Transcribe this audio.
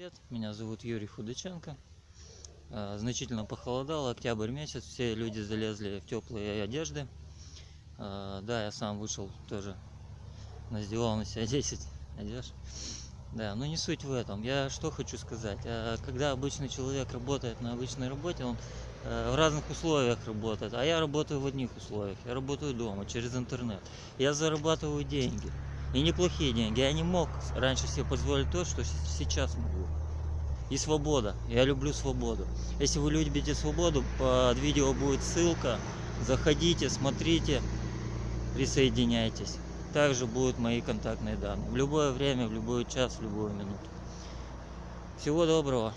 Привет, меня зовут Юрий Худаченко. А, Значительно похолодало, октябрь месяц, все люди залезли в теплые одежды. А, Да, я сам вышел тоже, надевал на себя 10 одежд. Да, но не суть в этом. Я что хочу сказать. А, Когда обычный человек работает на обычной работе, он э, в разных условиях работает, а я работаю в одних условиях. Я работаю дома, через интернет. Я зарабатываю деньги. И неплохие деньги. Я не мог раньше себе позволить то, что сейчас могу. И свобода. Я люблю свободу. Если вы любите свободу, под видео будет ссылка. Заходите, смотрите, присоединяйтесь. Также будут мои контактные данные. В любое время, в любой час, в любую минуту. Всего доброго.